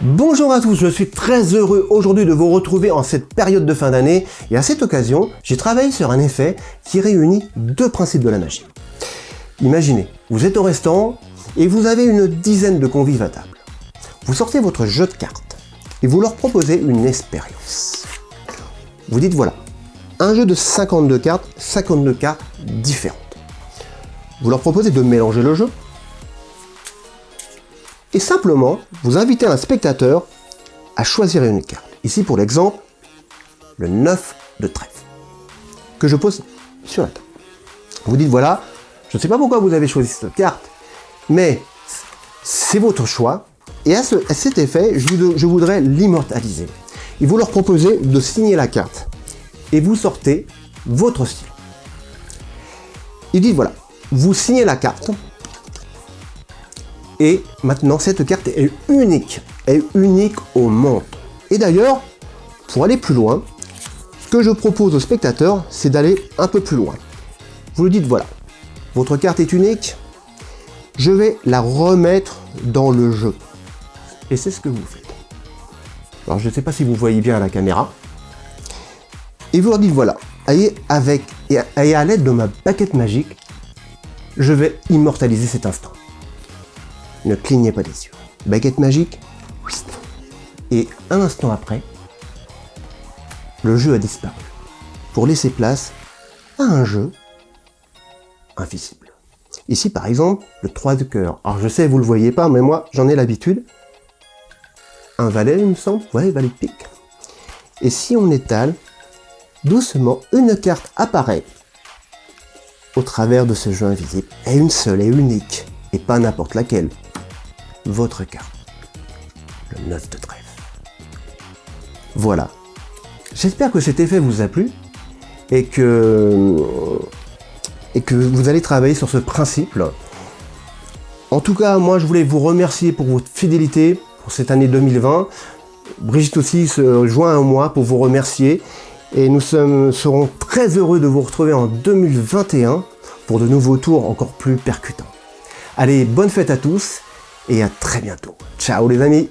Bonjour à tous, je suis très heureux aujourd'hui de vous retrouver en cette période de fin d'année et à cette occasion, j'ai travaillé sur un effet qui réunit deux principes de la magie. Imaginez, vous êtes au restaurant et vous avez une dizaine de convives à table. Vous sortez votre jeu de cartes et vous leur proposez une expérience. Vous dites voilà, un jeu de 52 cartes, 52 cartes différentes. Vous leur proposez de mélanger le jeu et simplement vous invitez un spectateur à choisir une carte. Ici pour l'exemple, le 9 de trèfle que je pose sur la table. Vous dites voilà, je ne sais pas pourquoi vous avez choisi cette carte, mais c'est votre choix et à, cet effet, je, je voudrais l'immortaliser. Et vous leur proposez de signer la carte et vous sortez votre style. Il dit voilà, vous signez la carte et maintenant, cette carte est unique. Est unique au monde. Et d'ailleurs, pour aller plus loin, ce que je propose aux spectateurs, c'est d'aller un peu plus loin. Vous lui dites, voilà, votre carte est unique, je vais la remettre dans le jeu. Et c'est ce que vous faites. Alors, je ne sais pas si vous voyez bien la caméra. Et vous leur dites, voilà, et avec, et à l'aide de ma baguette magique, je vais immortaliser cet instant ne clignez pas des yeux. Baguette magique, et un instant après, le jeu a disparu, pour laisser place à un jeu invisible. Ici, par exemple, le 3 de cœur. Alors, je sais, vous le voyez pas, mais moi, j'en ai l'habitude. Un valet, il me semble. Ouais, valet de pique. Et si on étale, doucement, une carte apparaît au travers de ce jeu invisible. Et une seule et unique, et pas n'importe laquelle votre carte. Le 9 de trèfle. Voilà. J'espère que cet effet vous a plu et que, et que vous allez travailler sur ce principe. En tout cas, moi je voulais vous remercier pour votre fidélité pour cette année 2020. Brigitte aussi se joint à moi pour vous remercier et nous serons très heureux de vous retrouver en 2021 pour de nouveaux tours encore plus percutants. Allez, bonne fête à tous et à très bientôt. Ciao les amis